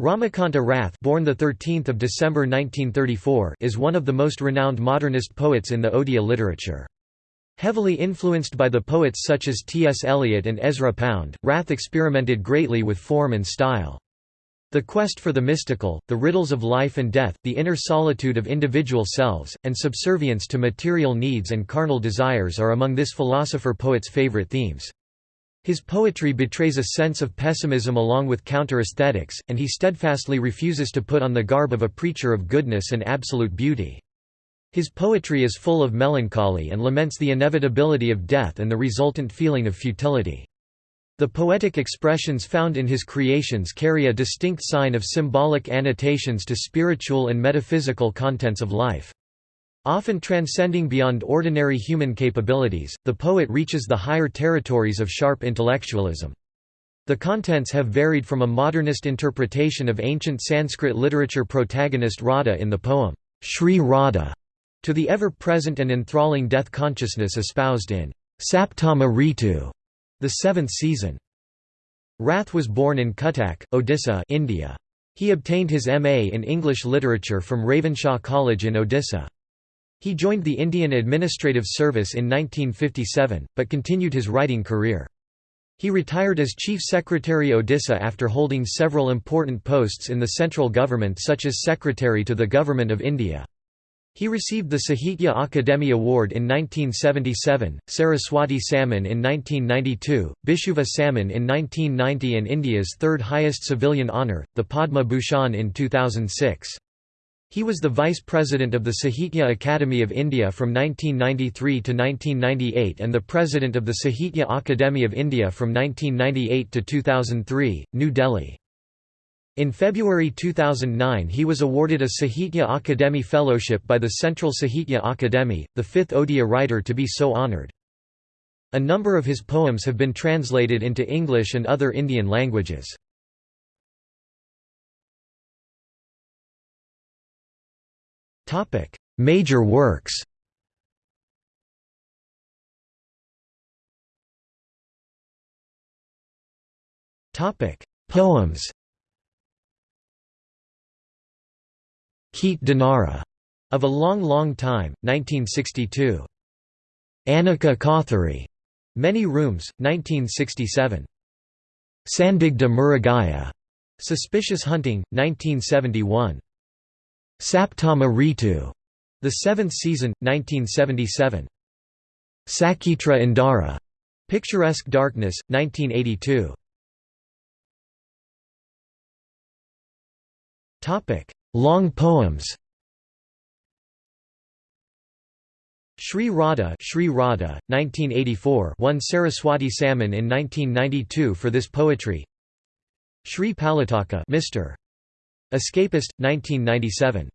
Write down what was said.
Ramakanta Rath born the 13th of December 1934 is one of the most renowned modernist poets in the Odia literature. Heavily influenced by the poets such as T.S. Eliot and Ezra Pound, Rath experimented greatly with form and style. The quest for the mystical, the riddles of life and death, the inner solitude of individual selves, and subservience to material needs and carnal desires are among this philosopher-poet's favorite themes. His poetry betrays a sense of pessimism along with counter-aesthetics, and he steadfastly refuses to put on the garb of a preacher of goodness and absolute beauty. His poetry is full of melancholy and laments the inevitability of death and the resultant feeling of futility. The poetic expressions found in his creations carry a distinct sign of symbolic annotations to spiritual and metaphysical contents of life. Often transcending beyond ordinary human capabilities, the poet reaches the higher territories of sharp intellectualism. The contents have varied from a modernist interpretation of ancient Sanskrit literature protagonist Radha in the poem, Sri Radha, to the ever-present and enthralling death consciousness espoused in Saptama Ritu, the seventh season. Rath was born in Cuttack, Odisha India. He obtained his M.A. in English literature from Ravenshaw College in Odisha. He joined the Indian Administrative Service in 1957, but continued his writing career. He retired as Chief Secretary Odisha after holding several important posts in the central government such as Secretary to the Government of India. He received the Sahitya Akademi Award in 1977, Saraswati Samman in 1992, Bishuva Samman in 1990 and India's third highest civilian honour, the Padma Bhushan in 2006. He was the Vice President of the Sahitya Akademi of India from 1993 to 1998 and the President of the Sahitya Akademi of India from 1998 to 2003, New Delhi. In February 2009 he was awarded a Sahitya Akademi Fellowship by the Central Sahitya Akademi, the fifth Odia writer to be so honoured. A number of his poems have been translated into English and other Indian languages. Major works. Poems. Kete Dinara, of a Long Long Time, 1962. Aneka Kothari, Many Rooms, 1967. Sandigdha Mrugaya, Suspicious Hunting, 1971. Saptama Ritu, The Seventh Season, 1977. Sachitra Andhara, Picturesque Darkness, 1982. Topic: Long poems Sri Radha, Sri Radha 1984 won Saraswati Samman in 1992 for this poetry Sri Palataka Mr. Escapist, 1997